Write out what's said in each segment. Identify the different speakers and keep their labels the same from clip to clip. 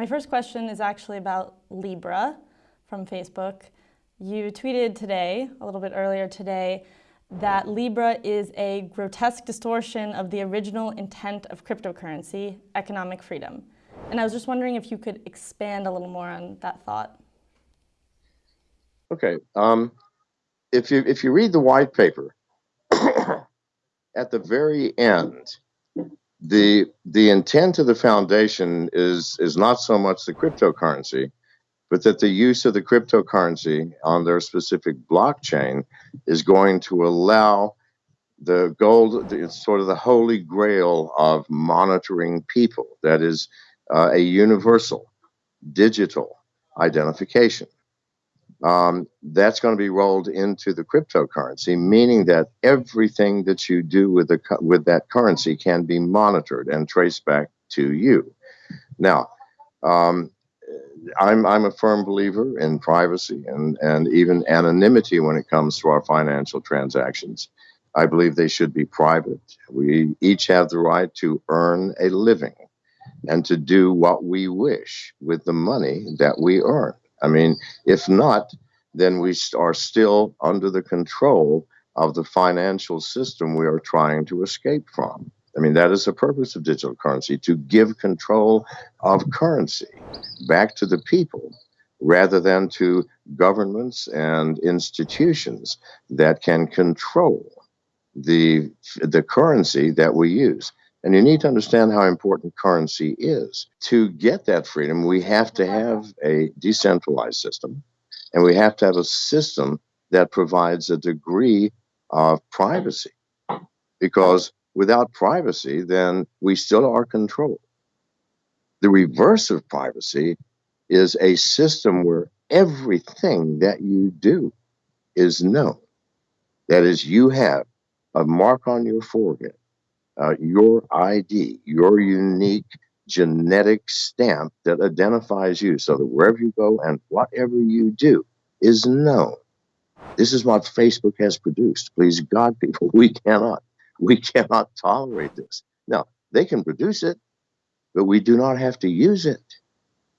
Speaker 1: My first question is actually about Libra from Facebook. You tweeted today, a little bit earlier today, that Libra is a grotesque distortion of the original intent of cryptocurrency, economic freedom. And I was just wondering if you could expand a little more on that thought.
Speaker 2: Okay. Um, if you if you read the white paper, at the very end, the the intent of the foundation is is not so much the cryptocurrency, but that the use of the cryptocurrency on their specific blockchain is going to allow the gold, it's sort of the holy grail of monitoring people. That is uh, a universal digital identification um, that's going to be rolled into the cryptocurrency, meaning that everything that you do with the with that currency can be monitored and traced back to you. Now, um, I'm I'm a firm believer in privacy and and even anonymity when it comes to our financial transactions. I believe they should be private. We each have the right to earn a living and to do what we wish with the money that we earn. I mean, if not, then we are still under the control of the financial system we are trying to escape from. I mean, that is the purpose of digital currency to give control of currency back to the people rather than to governments and institutions that can control the, the currency that we use. And you need to understand how important currency is. To get that freedom, we have to have a decentralized system, and we have to have a system that provides a degree of privacy. Because without privacy, then we still are controlled. The reverse of privacy is a system where everything that you do is known. That is, you have a mark on your forehead uh, your ID, your unique genetic stamp that identifies you so that wherever you go and whatever you do is known. This is what Facebook has produced. Please God, people, we cannot, we cannot tolerate this. Now, they can produce it, but we do not have to use it.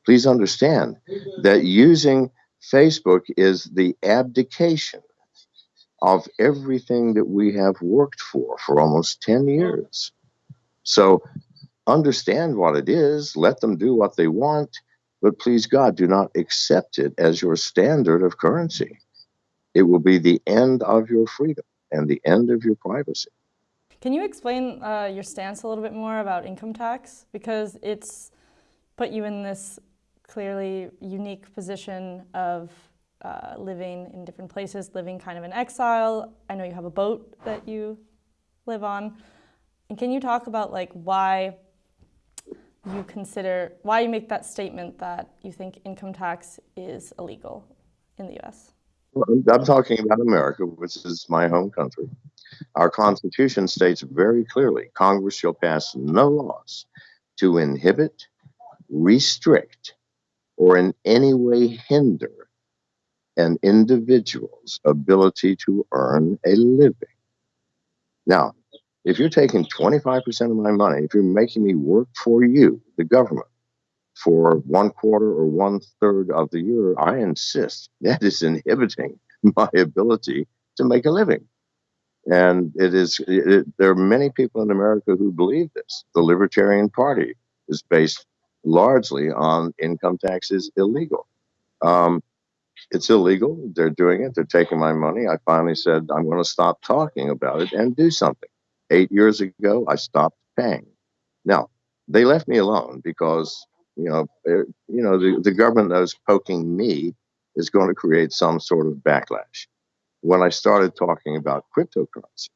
Speaker 2: Please understand that using Facebook is the abdication of everything that we have worked for for almost 10 years. So understand what it is, let them do what they want, but please God, do not accept it as your standard of currency. It will be the end of your freedom and the end of your privacy.
Speaker 1: Can you explain uh, your stance a little bit more about income tax? Because it's put you in this clearly unique position of uh, living in different places, living kind of in exile. I know you have a boat that you live on. And can you talk about like why you consider, why you make that statement that you think income tax is illegal in the US?
Speaker 2: I'm talking about America, which is my home country. Our Constitution states very clearly Congress shall pass no laws to inhibit, restrict, or in any way hinder an individual's ability to earn a living. Now, if you're taking 25% of my money, if you're making me work for you, the government, for one quarter or one third of the year, I insist that is inhibiting my ability to make a living. And it is, it, there are many people in America who believe this. The Libertarian Party is based largely on income taxes illegal. Um, it's illegal. They're doing it. They're taking my money. I finally said, I'm going to stop talking about it and do something. Eight years ago, I stopped paying. Now, they left me alone because, you know, eh, you know, the, the government knows poking me is going to create some sort of backlash. When I started talking about cryptocurrency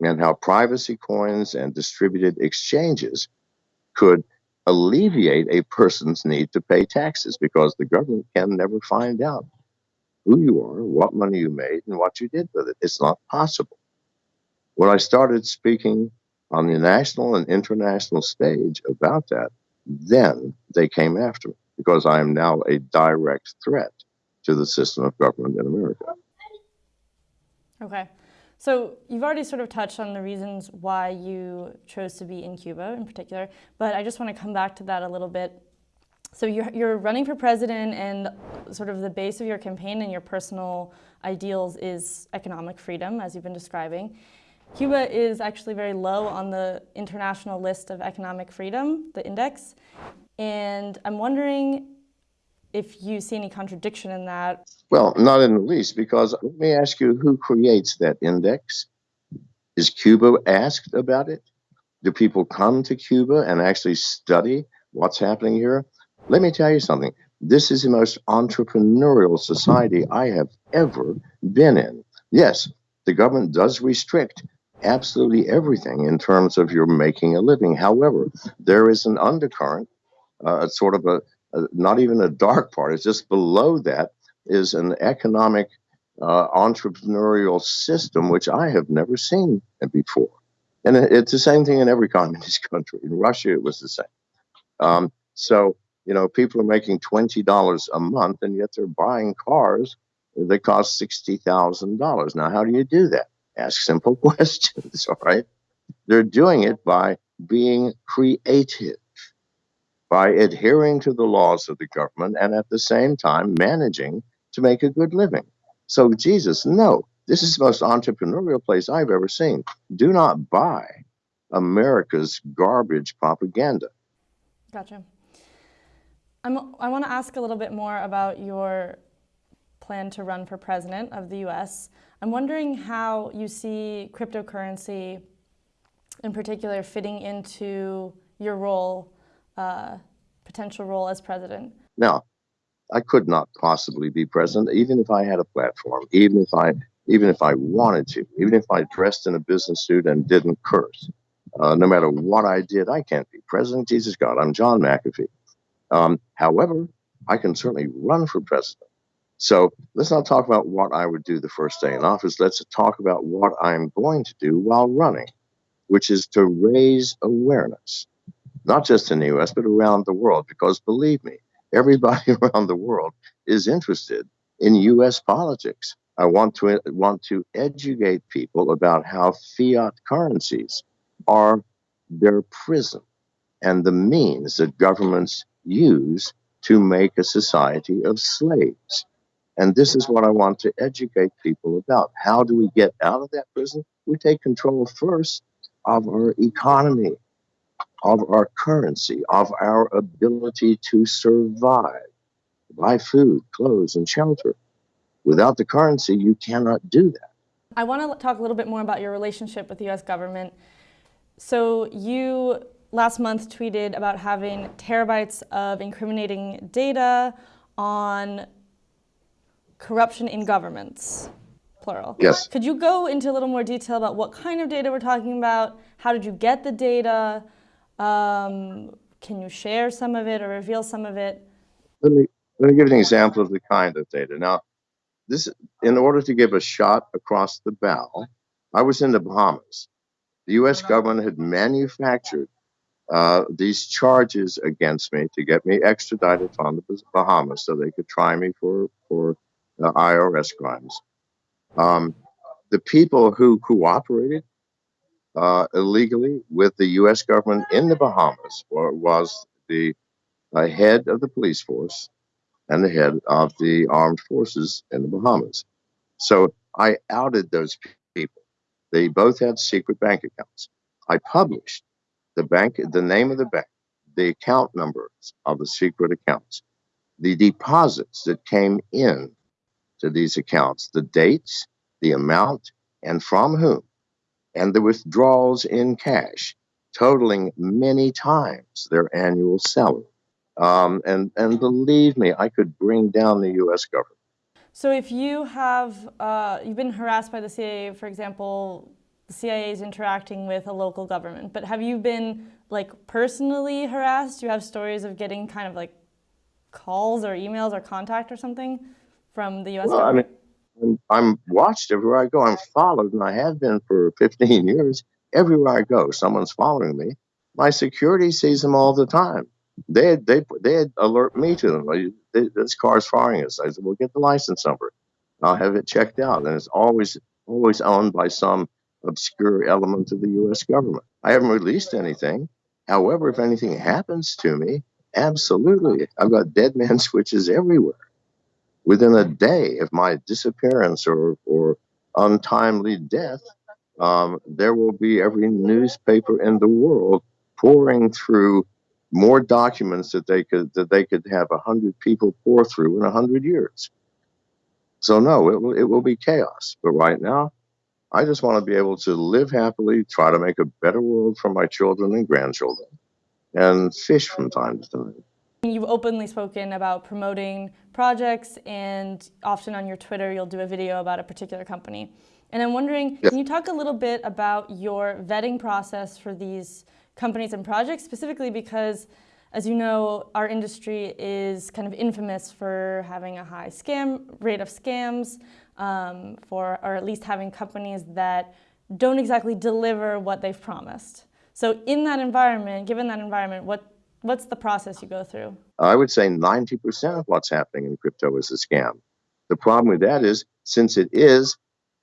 Speaker 2: and how privacy coins and distributed exchanges could alleviate a person's need to pay taxes because the government can never find out who you are, what money you made, and what you did with it. It's not possible. When I started speaking on the national and international stage about that, then they came after me because I am now a direct threat to the system of government in America.
Speaker 1: Okay. So you've already sort of touched on the reasons why you chose to be in Cuba in particular, but I just want to come back to that a little bit. So you're, you're running for president, and sort of the base of your campaign and your personal ideals is economic freedom, as you've been describing. Cuba is actually very low on the international list of economic freedom, the index. And I'm wondering if you see any contradiction in that.
Speaker 2: Well, not in the least, because let me ask you who creates that index? Is Cuba asked about it? Do people come to Cuba and actually study what's happening here? Let me tell you something. This is the most entrepreneurial society I have ever been in. Yes, the government does restrict absolutely everything in terms of your making a living. However, there is an undercurrent, uh, sort of a, a, not even a dark part, it's just below that is an economic uh, entrepreneurial system which I have never seen before. And it's the same thing in every communist country. In Russia, it was the same. Um, so you know, people are making $20 a month and yet they're buying cars that cost $60,000. Now, how do you do that? Ask simple questions, all right? They're doing it by being creative, by adhering to the laws of the government and at the same time managing to make a good living. So, Jesus, no, this is the most entrepreneurial place I've ever seen. Do not buy America's garbage propaganda.
Speaker 1: Gotcha. I'm, I want to ask a little bit more about your plan to run for president of the US. I'm wondering how you see cryptocurrency in particular fitting into your role, uh, potential role as president.
Speaker 2: Now, I could not possibly be president, even if I had a platform, even if I, even if I wanted to, even if I dressed in a business suit and didn't curse. Uh, no matter what I did, I can't be president. Jesus God, I'm John McAfee. Um, however, I can certainly run for president. So let's not talk about what I would do the first day in office. Let's talk about what I'm going to do while running, which is to raise awareness, not just in the US, but around the world. Because believe me, everybody around the world is interested in US politics. I want to want to educate people about how fiat currencies are their prison and the means that governments use to make a society of slaves. And this is what I want to educate people about. How do we get out of that prison? We take control first of our economy, of our currency, of our ability to survive, buy food, clothes, and shelter. Without the currency, you cannot do that.
Speaker 1: I want to talk a little bit more about your relationship with the US government. So you last month tweeted about having terabytes of incriminating data on corruption in governments, plural.
Speaker 2: Yes.
Speaker 1: Could you go into a little more detail about what kind of data we're talking about? How did you get the data? Um, can you share some of it or reveal some of it?
Speaker 2: Let me, let me give an example of the kind of data. Now, this, in order to give a shot across the bow, I was in the Bahamas. The U.S. government had manufactured uh, these charges against me to get me extradited from the Bahamas so they could try me for for uh, IRS crimes. Um, the people who cooperated uh, illegally with the U.S. government in the Bahamas were, was the uh, head of the police force and the head of the armed forces in the Bahamas. So I outed those people. They both had secret bank accounts. I published the bank, the name of the bank, the account numbers of the secret accounts, the deposits that came in to these accounts, the dates, the amount, and from whom, and the withdrawals in cash, totaling many times their annual salary. Um, and and believe me, I could bring down the U.S. government.
Speaker 1: So if you have uh, you've been harassed by the CIA, for example, the CIA is interacting with a local government. But have you been like personally harassed? Do you have stories of getting kind of like calls or emails or contact or something from the U.S.
Speaker 2: Well,
Speaker 1: government?
Speaker 2: I mean, I'm watched everywhere I go. I'm followed, and I have been for 15 years. Everywhere I go, someone's following me. My security sees them all the time. They they they alert me to them. This car's following us. I said, "Well, get the license number. I'll have it checked out." And it's always always owned by some obscure element of the U.S. government. I haven't released anything. However, if anything happens to me Absolutely. I've got dead man switches everywhere. Within a day of my disappearance or, or untimely death, um, there will be every newspaper in the world pouring through more documents that they could that they could have a hundred people pour through in a hundred years. So no, it will it will be chaos. But right now, I just want to be able to live happily, try to make a better world for my children and grandchildren, and fish from time to time.
Speaker 1: You've openly spoken about promoting projects, and often on your Twitter, you'll do a video about a particular company. And I'm wondering,
Speaker 2: Yes.
Speaker 1: can you talk a little bit about your vetting process for these companies and projects, specifically because, as you know, our industry is kind of infamous for having a high scam rate of scams, um, for or at least having companies that don't exactly deliver what they've promised. So, in that environment, given that environment, what what's the process you go through?
Speaker 2: I would say 90% of what's happening in crypto is a scam. The problem with that is, since it is,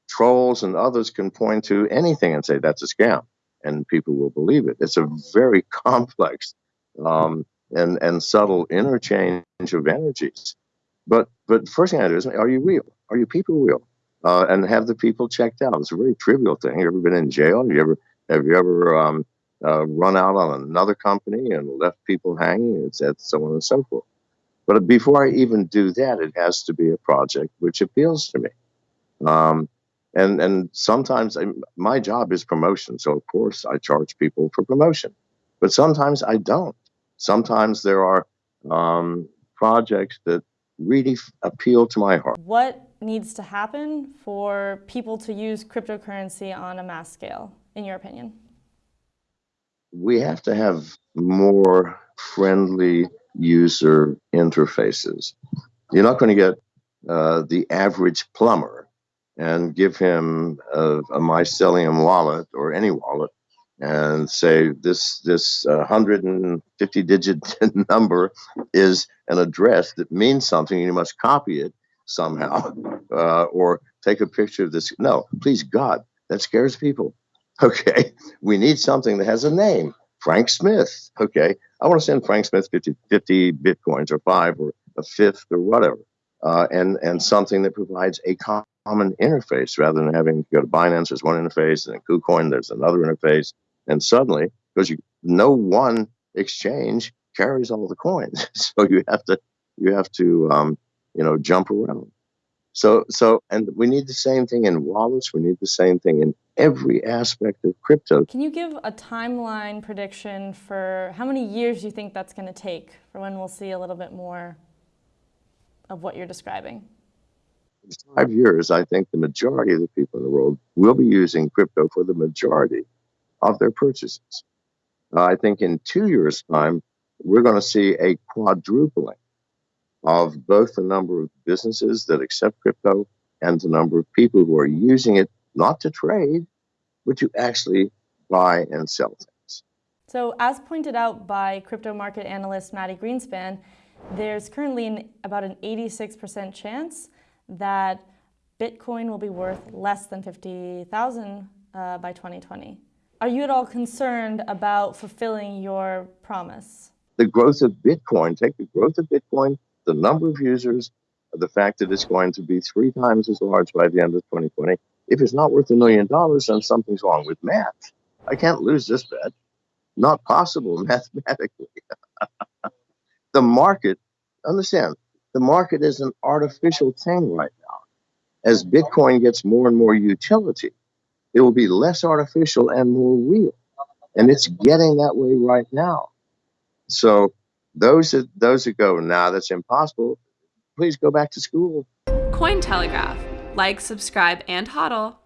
Speaker 2: trolls and others can point to anything and say that's a scam, and people will believe it. It's a very complex um, and, and subtle interchange of energies. But but first thing I do is, are you real? Are you people real? Uh, and have the people checked out. It's a very trivial thing. You ever been in jail? Have you ever have you ever um, uh, run out on another company and left people hanging? That so on and so forth. But before I even do that, it has to be a project which appeals to me. Um, and and sometimes I, my job is promotion, so of course I charge people for promotion. But sometimes I don't. Sometimes there are um, projects that really appeal to my heart.
Speaker 1: What needs to happen for people to use cryptocurrency on a mass scale, in your opinion?
Speaker 2: We have to have more friendly user interfaces. You're not going to get uh, the average plumber and give him a, a mycelium wallet or any wallet and say this this uh, 150 digit number is an address that means something and you must copy it somehow uh, or take a picture of this no please god that scares people okay we need something that has a name frank smith. Okay i want to send frank smith 50, 50 bitcoins or five or a fifth or whatever uh, and and something that provides a common interface rather than having to go to binance there's one interface and then kucoin there's another interface and suddenly because you no one exchange carries all the coins so you have to you have to um, you know jump around. So so and we need the same thing in wallets we need the same thing in every aspect of crypto
Speaker 1: Can you give a timeline prediction for how many years you think that's going to take for when we'll see a little bit more of what you're describing?
Speaker 2: in five years i think the majority of the people in the world will be using crypto for the majority of their purchases Uh, i think in two years time we're going to see a quadrupling of both the number of businesses that accept crypto and the number of people who are using it not to trade, but to actually buy and sell things.
Speaker 1: So, as pointed out by crypto market analyst Mati Greenspan, there's currently an, about an 86% chance that Bitcoin will be worth less than 50,000 uh, by 2020. Are you at all concerned about fulfilling your promise?
Speaker 2: The growth of Bitcoin, take the growth of Bitcoin, the number of users, the fact that it's going to be three times as large by the end of 2020. If it's not worth a million dollars, then something's wrong with math. I can't lose this bet. Not possible mathematically. the market, understand, the market is an artificial thing right now. As Bitcoin gets more and more utility, it will be less artificial and more real. And it's getting that way right now. So those that those that go, nah, that's impossible, please go back to school.
Speaker 3: Cointelegraph. Like, subscribe, and hodl.